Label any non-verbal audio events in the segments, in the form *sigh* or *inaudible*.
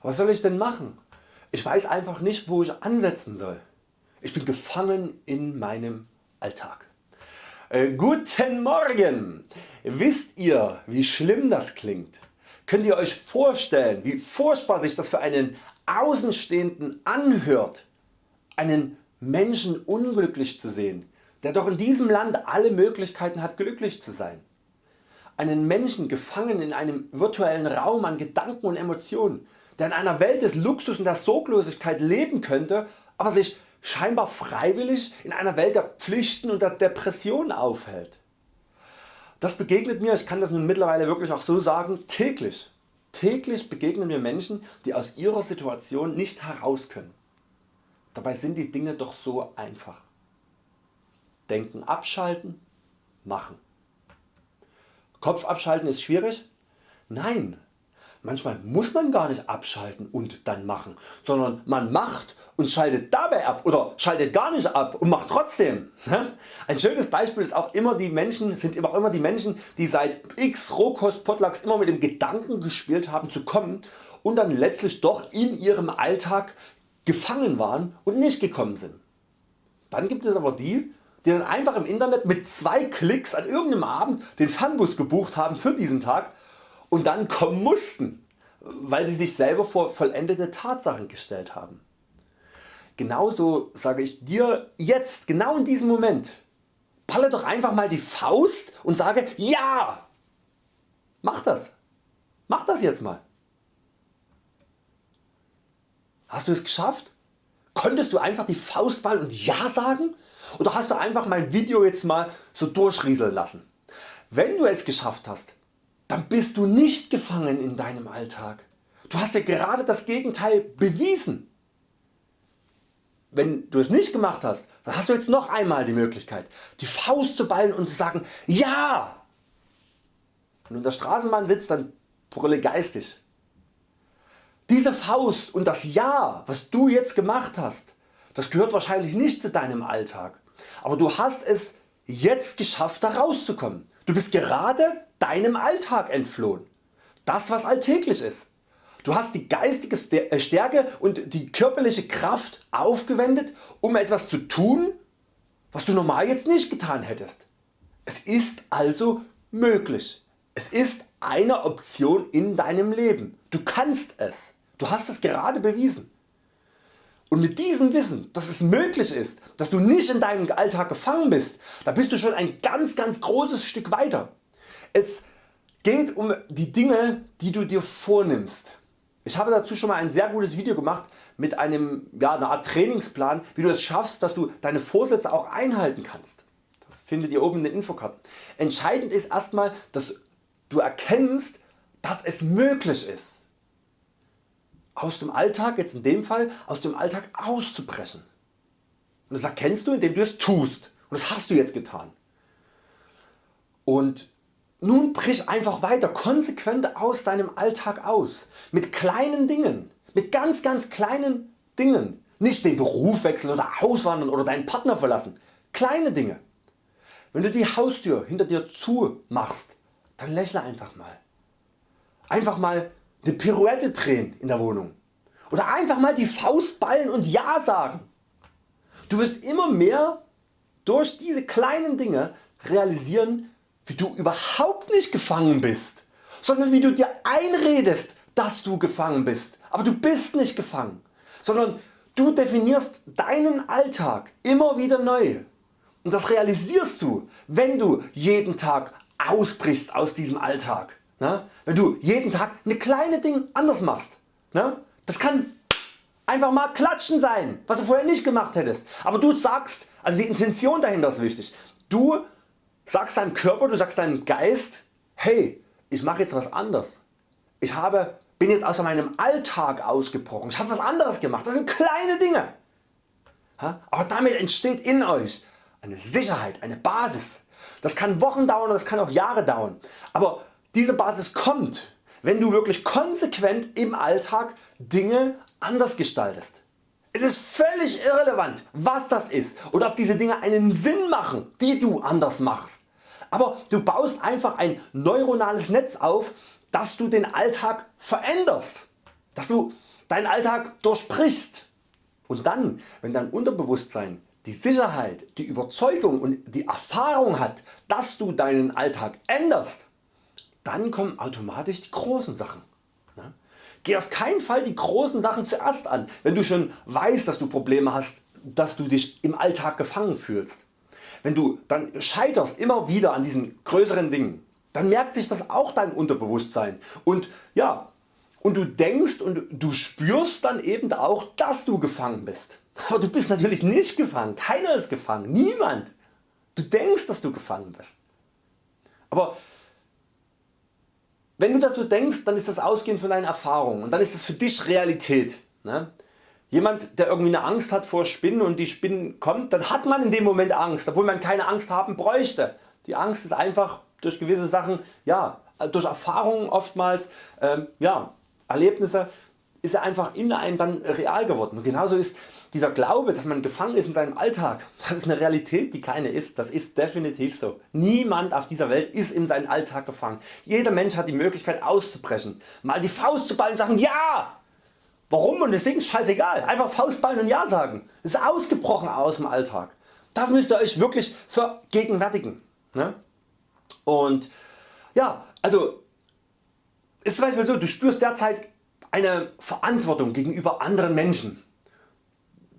Was soll ich denn machen? Ich weiß einfach nicht wo ich ansetzen soll. Ich bin gefangen in meinem Alltag. Äh, guten Morgen! Wisst ihr wie schlimm das klingt? Könnt ihr Euch vorstellen wie furchtbar sich das für einen Außenstehenden anhört, einen Menschen unglücklich zu sehen, der doch in diesem Land alle Möglichkeiten hat glücklich zu sein. Einen Menschen gefangen in einem virtuellen Raum an Gedanken und Emotionen, der in einer Welt des Luxus und der Sorglosigkeit leben könnte, aber sich scheinbar freiwillig in einer Welt der Pflichten und der Depression aufhält. Das begegnet mir, ich kann das nun mittlerweile wirklich auch so sagen, täglich. Täglich begegnen mir Menschen die aus ihrer Situation nicht heraus können. Dabei sind die Dinge doch so einfach. Denken abschalten, machen. Kopf abschalten ist schwierig? Nein, manchmal muss man gar nicht abschalten und dann machen, sondern man macht und schaltet dabei ab oder schaltet gar nicht ab und macht trotzdem. Ein schönes Beispiel ist auch immer die Menschen, sind auch immer die Menschen die seit x Rohkost Potlucks immer mit dem Gedanken gespielt haben zu kommen und dann letztlich doch in ihrem Alltag gefangen waren und nicht gekommen sind. Dann gibt es aber die die dann einfach im Internet mit zwei Klicks an irgendeinem Abend den Fanbus gebucht haben für diesen Tag und dann kommen mussten, weil sie sich selber vor vollendete Tatsachen gestellt haben. Genauso sage ich dir jetzt, genau in diesem Moment, balle doch einfach mal die Faust und sage Ja! Mach das! Mach das jetzt mal! Hast du es geschafft? Konntest du einfach die Faust ballen und Ja sagen? Oder hast du einfach mein Video jetzt mal so durchrieseln lassen? Wenn du es geschafft hast, dann bist du nicht gefangen in deinem Alltag. Du hast ja gerade das Gegenteil bewiesen. Wenn du es nicht gemacht hast, dann hast du jetzt noch einmal die Möglichkeit die Faust zu ballen und zu sagen Ja! Wenn du in der Straßenbahn sitzt, dann brülle geistig. Diese Faust und das Ja was du jetzt gemacht hast, das gehört wahrscheinlich nicht zu deinem Alltag, aber du hast es jetzt geschafft da rauszukommen. Du bist gerade deinem Alltag entflohen. Das was alltäglich ist. Du hast die geistige äh, Stärke und die körperliche Kraft aufgewendet um etwas zu tun was du normal jetzt nicht getan hättest. Es ist also möglich. Es ist eine Option in deinem Leben. Du kannst es. Du hast es gerade bewiesen. Und mit diesem Wissen, dass es möglich ist, dass du nicht in deinem Alltag gefangen bist, da bist du schon ein ganz ganz großes Stück weiter. Es geht um die Dinge die du dir vornimmst. Ich habe dazu schon mal ein sehr gutes Video gemacht mit einem, ja, einer Art Trainingsplan wie du es schaffst dass du deine Vorsätze auch einhalten kannst. Das findet ihr oben in den Infokarten. Entscheidend ist erstmal dass du erkennst dass es möglich ist aus dem Alltag, jetzt in dem Fall aus dem Alltag auszubrechen. Und das erkennst du indem du es tust und das hast du jetzt getan. Und nun brich einfach weiter konsequent aus deinem Alltag aus. Mit kleinen Dingen. Mit ganz ganz kleinen Dingen. Nicht den Beruf wechseln oder auswandern oder deinen Partner verlassen. Kleine Dinge. Wenn du die Haustür hinter dir zu machst, dann lächle einfach mal. Einfach mal eine Pirouette drehen in der Wohnung oder einfach mal die Faust ballen und Ja sagen. Du wirst immer mehr durch diese kleinen Dinge realisieren wie du überhaupt nicht gefangen bist, sondern wie du dir einredest dass du gefangen bist, aber du bist nicht gefangen, sondern du definierst deinen Alltag immer wieder neu und das realisierst du wenn du jeden Tag ausbrichst aus diesem Alltag. Ne? Wenn du jeden Tag eine kleine Ding anders machst. Ne? Das kann einfach mal klatschen sein, was du vorher nicht gemacht hättest. Aber du sagst, also die Intention dahinter ist wichtig. Du sagst deinem Körper, du sagst deinem Geist, hey, ich mache jetzt was anders. Ich habe, bin jetzt aus meinem Alltag ausgebrochen. Ich habe was anderes gemacht. Das sind kleine Dinge. Aber damit entsteht in Euch eine Sicherheit, eine Basis. Das kann Wochen dauern, das kann auch Jahre dauern. Aber diese Basis kommt, wenn du wirklich konsequent im Alltag Dinge anders gestaltest. Es ist völlig irrelevant was das ist oder ob diese Dinge einen Sinn machen die du anders machst. Aber du baust einfach ein neuronales Netz auf dass du den Alltag veränderst. Dass du deinen Alltag durchbrichst. Und dann, wenn dein Unterbewusstsein die Sicherheit, die Überzeugung und die Erfahrung hat, dass du deinen Alltag änderst, dann kommen automatisch die großen Sachen. Geh auf keinen Fall die großen Sachen zuerst an, wenn du schon weißt, dass du Probleme hast, dass du dich im Alltag gefangen fühlst. Wenn du dann scheiterst immer wieder an diesen größeren Dingen, dann merkt sich das auch dein Unterbewusstsein und ja, und du denkst und du spürst dann eben auch dass du gefangen bist. Aber du bist natürlich nicht gefangen, keiner ist gefangen, niemand. Du denkst dass du gefangen bist. Aber wenn du das so denkst, dann ist das ausgehend von deinen Erfahrungen und dann ist das für dich Realität. Ne? Jemand der irgendwie eine Angst hat vor Spinnen und die Spinnen kommt, dann hat man in dem Moment Angst, obwohl man keine Angst haben bräuchte. Die Angst ist einfach durch gewisse Sachen, ja, durch Erfahrungen oftmals, ähm, ja, Erlebnisse ist er einfach in einem dann real geworden. Und genauso ist dieser Glaube, dass man gefangen ist in seinem Alltag, *laughs* das ist eine Realität die keine ist, das ist definitiv so. Niemand auf dieser Welt ist in seinen Alltag gefangen. Jeder Mensch hat die Möglichkeit auszubrechen, mal die Faust zu ballen und sagen Ja! Warum und deswegen ist scheißegal, einfach Faust ballen und Ja sagen. Das ist ausgebrochen aus dem Alltag. Das müsst ihr Euch wirklich vergegenwärtigen. Ne? Und ja, also ist zum Beispiel so, du spürst derzeit eine Verantwortung gegenüber anderen Menschen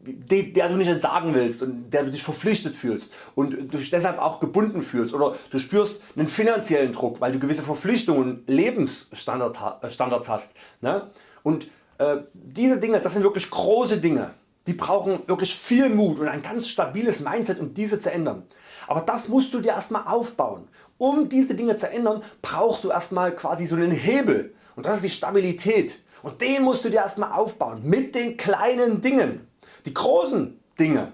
der du nicht entsagen willst und der du dich verpflichtet fühlst und dich deshalb auch gebunden fühlst oder du spürst einen finanziellen Druck, weil du gewisse Verpflichtungen und Lebensstandards hast. Ne? Und äh, diese Dinge, das sind wirklich große Dinge, die brauchen wirklich viel Mut und ein ganz stabiles Mindset um diese zu ändern. Aber das musst du dir erstmal aufbauen. Um diese Dinge zu ändern brauchst du erstmal quasi so einen Hebel und das ist die Stabilität und den musst du dir erstmal aufbauen mit den kleinen Dingen. Die großen Dinge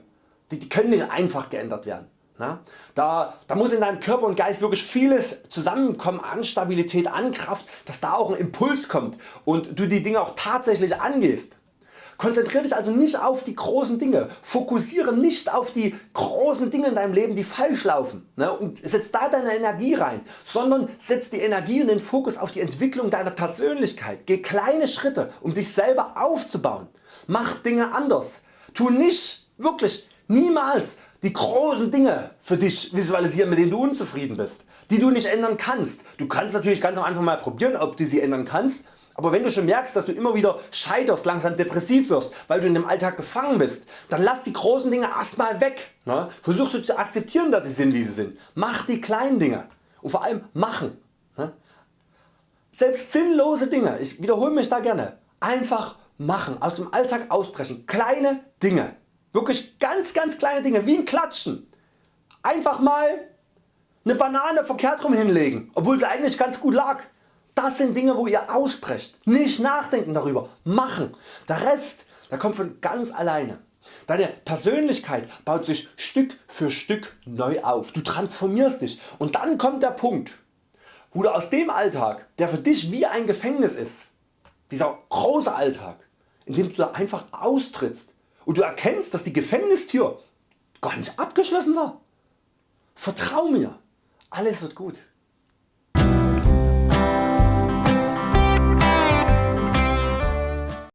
die, die können nicht einfach geändert werden. Na? Da, da muss in deinem Körper und Geist wirklich vieles zusammenkommen an Stabilität, an Kraft, dass da auch ein Impuls kommt und du die Dinge auch tatsächlich angehst. Konzentriere dich also nicht auf die großen Dinge, fokussiere nicht auf die großen Dinge in deinem Leben die falsch laufen ne, und setz da deine Energie rein, sondern setz die Energie und den Fokus auf die Entwicklung deiner Persönlichkeit. Geh kleine Schritte um dich selber aufzubauen. Mach Dinge anders. Tu nicht, wirklich niemals die großen Dinge für dich visualisieren mit denen du unzufrieden bist, die du nicht ändern kannst. Du kannst natürlich ganz am Anfang mal probieren ob du sie ändern kannst, aber wenn du schon merkst dass du immer wieder scheiterst, langsam depressiv wirst, weil du in dem Alltag gefangen bist, dann lass die großen Dinge erstmal weg. Ne? Versuch so zu akzeptieren dass sie sind wie sie sind. Mach die kleinen Dinge und vor allem machen. Ne? Selbst sinnlose Dinge, ich wiederhole mich da gerne, einfach machen, aus dem Alltag ausbrechen, kleine Dinge, wirklich ganz ganz kleine Dinge, wie ein Klatschen. Einfach mal eine Banane verkehrt rum hinlegen, obwohl sie eigentlich ganz gut lag. Das sind Dinge wo ihr ausbrecht, nicht nachdenken darüber, machen. Der Rest der kommt von ganz alleine. Deine Persönlichkeit baut sich Stück für Stück neu auf. Du transformierst dich und dann kommt der Punkt wo du aus dem Alltag der für dich wie ein Gefängnis ist, dieser große Alltag, in dem du da einfach austrittst und du erkennst dass die Gefängnistür gar nicht abgeschlossen war. Vertrau mir, alles wird gut.